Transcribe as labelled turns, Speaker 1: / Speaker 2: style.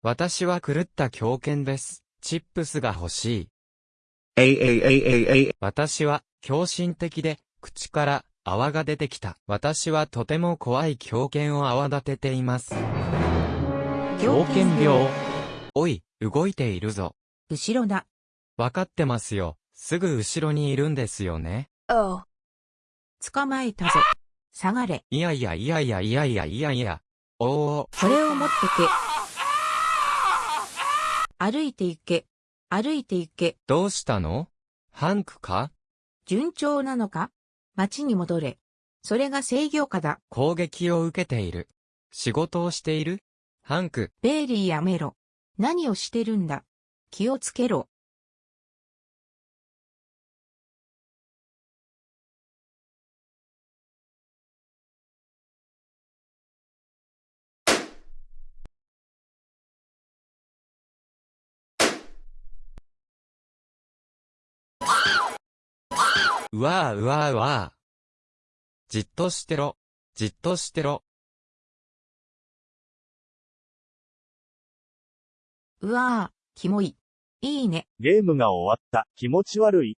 Speaker 1: 私は狂った狂犬です。チップスが欲しい。
Speaker 2: A A A A A
Speaker 1: 私は狂信的で、口から泡が出てきた。私はとても怖い狂犬を泡立てています。狂犬病？おい、動いているぞ。
Speaker 3: 後ろだ。
Speaker 1: わかってますよ。すぐ後ろにいるんですよね。
Speaker 4: Oh.
Speaker 3: 捕まえたぞ。下がれ。
Speaker 1: いやいやいやいやいやいやいやいや。おお、
Speaker 3: これを持ってけ。歩いて行け。歩いて行け。
Speaker 1: どうしたの？ハンクか？
Speaker 3: 順調なのか？町に戻れ。それが制御下だ。
Speaker 1: 攻撃を受けている。仕事をしている？ハンク、
Speaker 3: ベイリーやめろ。何をしてるんだ？気をつけろ。
Speaker 1: うわーうわーうわー。じっとしてろ。じっとしてろ。
Speaker 3: うわぁ、キモい。いいね。
Speaker 5: ゲームが終わった。気持ち悪い。